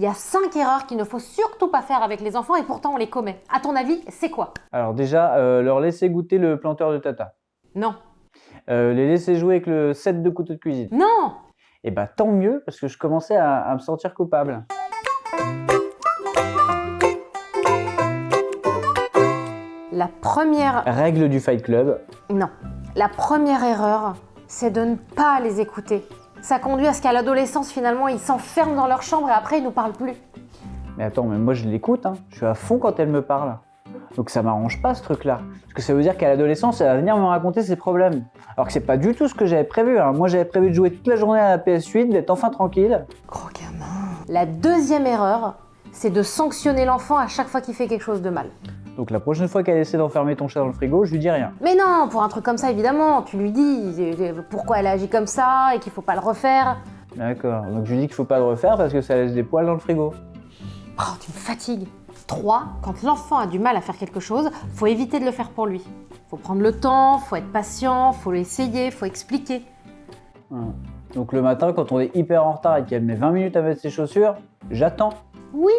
Il y a 5 erreurs qu'il ne faut surtout pas faire avec les enfants et pourtant on les commet. À ton avis, c'est quoi? Alors déjà, euh, leur laisser goûter le planteur de tata. Non. Euh, les laisser jouer avec le set de couteau de cuisine. Non Et bah tant mieux, parce que je commençais à, à me sentir coupable. La première... Règle du Fight Club. Non. La première erreur, c'est de ne pas les écouter. Ça conduit à ce qu'à l'adolescence, finalement, ils s'enferment dans leur chambre et après, ils nous parlent plus. Mais attends, mais moi je l'écoute, hein. je suis à fond quand elle me parle. Donc ça m'arrange pas ce truc-là. Parce que ça veut dire qu'à l'adolescence, elle va venir me raconter ses problèmes. Alors que c'est pas du tout ce que j'avais prévu. hein. Moi j'avais prévu de jouer toute la journée à la PS8, d'être enfin tranquille. Gros gamin. La deuxième erreur, c'est de sanctionner l'enfant à chaque fois qu'il fait quelque chose de mal. Donc la prochaine fois qu'elle essaie d'enfermer ton chat dans le frigo, je lui dis rien. Mais non, pour un truc comme ça, évidemment, tu lui dis euh, pourquoi elle agit comme ça et qu'il faut pas le refaire. D'accord. Donc je lui dis qu'il faut pas le refaire parce que ça laisse des poils dans le frigo. Oh, tu me fatigues. 3. Quand l'enfant a du mal à faire quelque chose, faut éviter de le faire pour lui. Faut prendre le temps, faut être patient, faut l'essayer, faut expliquer. Voilà. Donc le matin, quand on est hyper en retard et qu'elle met 20 minutes à mettre ses chaussures, j'attends. Oui,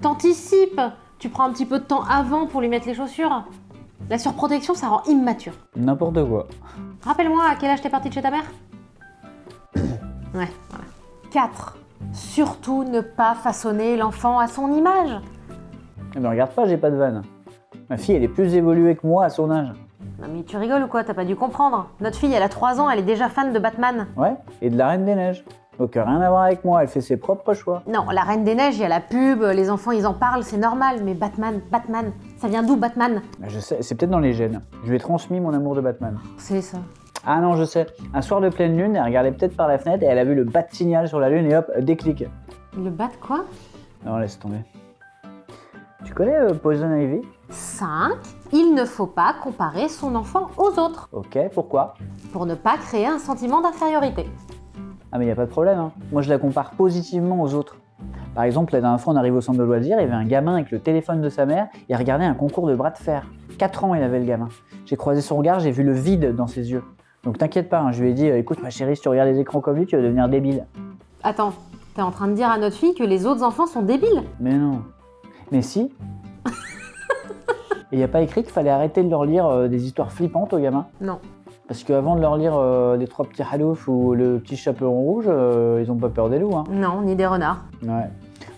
t'anticipes. Tu prends un petit peu de temps avant pour lui mettre les chaussures. La surprotection, ça rend immature. N'importe quoi. Rappelle-moi à quel âge t'es partie de chez ta mère? Ouais, voilà. 4. Surtout ne pas façonner l'enfant à son image. Eh ben regarde pas, j'ai pas de vanne. Ma fille, elle est plus évoluée que moi à son âge. Non mais tu rigoles ou quoi? T'as pas dû comprendre. Notre fille, elle a 3 ans, elle est déjà fan de Batman. Ouais, et de la Reine des Neiges. Donc euh, rien à voir avec moi, elle fait ses propres choix. Non, la Reine des Neiges, il y a la pub, les enfants ils en parlent, c'est normal, mais Batman, Batman, ça vient d'où Batman? Je sais, c'est peut-être dans les gènes. Je lui ai transmis mon amour de Batman. C'est ça. Ah non, je sais. Un soir de pleine lune, elle regardait peut-être par la fenêtre et elle a vu le bat signal sur la lune et hop, déclic. Le bat quoi? Non, laisse tomber. Tu connais euh, Poison Ivy? 5. Il ne faut pas comparer son enfant aux autres, Ok, pourquoi? Pour ne pas créer un sentiment d'infériorité. Ah mais y a pas de problème, hein. moi je la compare positivement aux autres. Par exemple, la dernière fois on arrive au centre de loisirs, il y avait un gamin avec le téléphone de sa mère, il regardait un concours de bras de fer. 4 ans il avait le gamin. J'ai croisé son regard, j'ai vu le vide dans ses yeux. Donc t'inquiète pas, hein, je lui ai dit, euh, écoute ma chérie, si tu regardes les écrans comme lui, tu vas devenir débile. Attends, t'es en train de dire à notre fille que les autres enfants sont débiles? Mais non. Mais si. Et il n'y a pas écrit qu'il fallait arrêter de leur lire euh, des histoires flippantes aux gamins Non. Parce qu'avant de leur lire euh, les trois petits halouf ou le petit chaperon rouge, euh, ils ont pas peur des loups. Hein. Non, ni des renards. Ouais.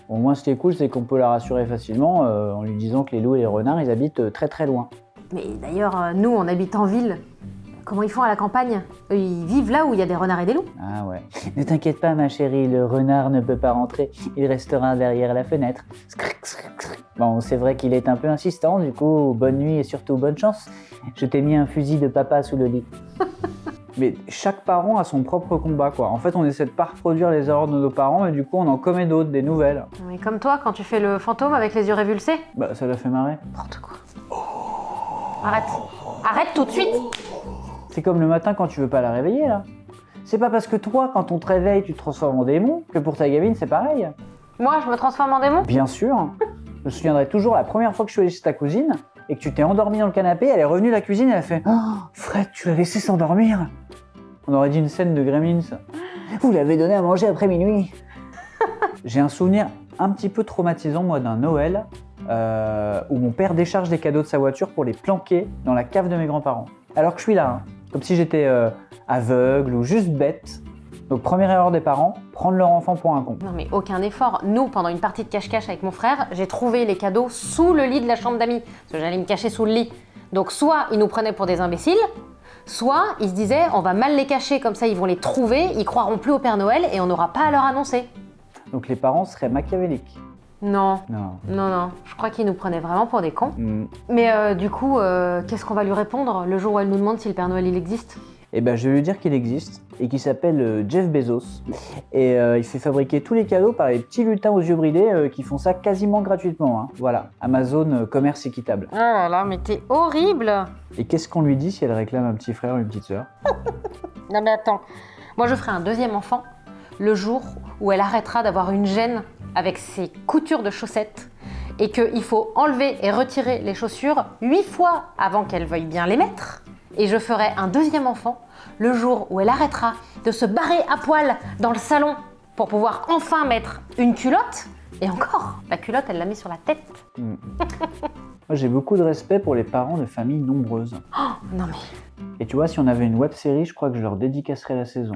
Au moins, ce qui est cool, c'est qu'on peut la rassurer facilement euh, en lui disant que les loups et les renards, ils habitent très très loin. Mais d'ailleurs, nous, on habite en ville. Comment ils font à la campagne? Ils vivent là où il y a des renards et des loups. Ah ouais. Ne t'inquiète pas, ma chérie, le renard ne peut pas rentrer. Il restera derrière la fenêtre. Scric, scric, scric. Bon, c'est vrai qu'il est un peu insistant, du coup, bonne nuit et surtout bonne chance. Je t'ai mis un fusil de papa sous le lit. Mais chaque parent a son propre combat, quoi. En fait, on essaie de pas reproduire les erreurs de nos parents, et du coup, on en commet d'autres, des nouvelles. Mais comme toi, quand tu fais le fantôme avec les yeux révulsés Bah, ça l'a fait marrer. N'importe quoi. Arrête. Arrête tout de suite C'est comme le matin quand tu veux pas la réveiller, là. C'est pas parce que toi, quand on te réveille, tu te transformes en démon, que pour ta gamine, c'est pareil. Moi, je me transforme en démon? Bien sûr. Je me souviendrai toujours la première fois que je suis allé chez ta cousine et que tu t'es endormi dans le canapé, elle est revenue de la cuisine et elle a fait Oh, Fred, tu l'as laissé s'endormir On aurait dit une scène de Gremlins. Vous l'avez donné à manger après minuit. J'ai un souvenir un petit peu traumatisant, moi, d'un Noël euh, où mon père décharge des cadeaux de sa voiture pour les planquer dans la cave de mes grands-parents. Alors que je suis là, hein, comme si j'étais euh, aveugle ou juste bête. Donc première erreur des parents, prendre leur enfant pour un con. Non mais aucun effort. Nous, pendant une partie de cache-cache avec mon frère, j'ai trouvé les cadeaux sous le lit de la chambre d'amis. Parce que j'allais me cacher sous le lit. Donc soit ils nous prenaient pour des imbéciles, soit ils se disaient on va mal les cacher, comme ça ils vont les trouver, ils croiront plus au Père Noël et on n'aura pas à leur annoncer. Donc les parents seraient machiavéliques. Non, Non. non, non. Je crois qu'ils nous prenaient vraiment pour des cons. Hmm. Mais euh, du coup, euh, qu'est-ce qu'on va lui répondre le jour où elle nous demande si le Père Noël il existe? Eh ben, je vais lui dire qu'il existe et qu'il s'appelle euh, Jeff Bezos. Et euh, il fait fabriquer tous les cadeaux par les petits lutins aux yeux bridés euh, qui font ça quasiment gratuitement. hein. Voilà, Amazon euh, commerce équitable. Oh là là, mais t'es horrible Et qu'est-ce qu'on lui dit si elle réclame un petit frère ou une petite sœur? Non mais attends, moi je ferai un deuxième enfant le jour où elle arrêtera d'avoir une gêne avec ses coutures de chaussettes et qu'il faut enlever et retirer les chaussures huit fois avant qu'elle veuille bien les mettre. Et je ferai un deuxième enfant le jour où elle arrêtera de se barrer à poil dans le salon pour pouvoir enfin mettre une culotte. Et encore, la culotte, elle l'a mis sur la tête. Moi, j'ai beaucoup de respect pour les parents de familles nombreuses. Oh, non mais... Et tu vois, si on avait une web série, je crois que je leur dédicacerais la saison.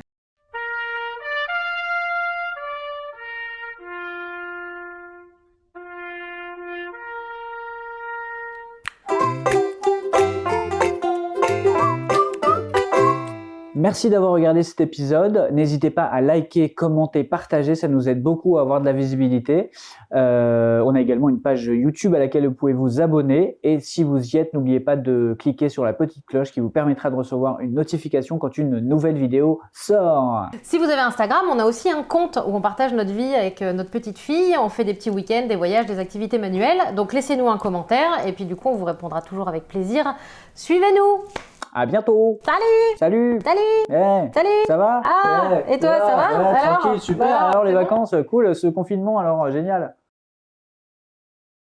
Merci d'avoir regardé cet épisode. N'hésitez pas à liker, commenter, partager. Ça nous aide beaucoup à avoir de la visibilité. Euh, on a également une page YouTube à laquelle vous pouvez vous abonner. Et si vous y êtes, n'oubliez pas de cliquer sur la petite cloche qui vous permettra de recevoir une notification quand une nouvelle vidéo sort. Si vous avez Instagram, on a aussi un compte où on partage notre vie avec euh, notre petite fille. On fait des petits week-ends, des voyages, des activités manuelles. Donc laissez-nous un commentaire et puis du coup, on vous répondra toujours avec plaisir. Suivez-nous À bientôt. Salut Salut. Salut Eh, Salut ça va Ah, Eh, et toi, ça va ouais, Alors Tranquille, super. Bah, alors les bon vacances, cool. Ce confinement, alors génial.